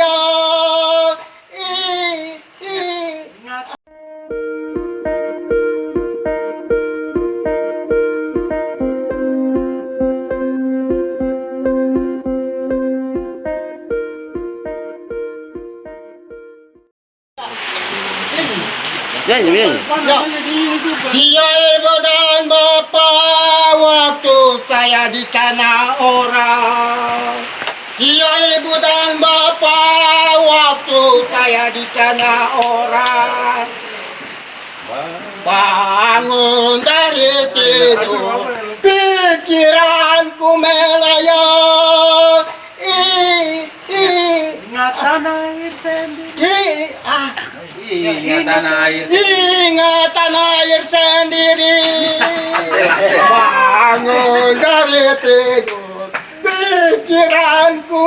saya i, i. Ibu dan bapak waktu saya di tanah orang. Siai ibu dan bapak saya di tanah orang. Bangun dari tidur, pikiranku melayang. Ih, Ingatan air sendiri. ih, ah. Ingatan air. Ingatan air sendiri Bangun dari tidur Pikiranku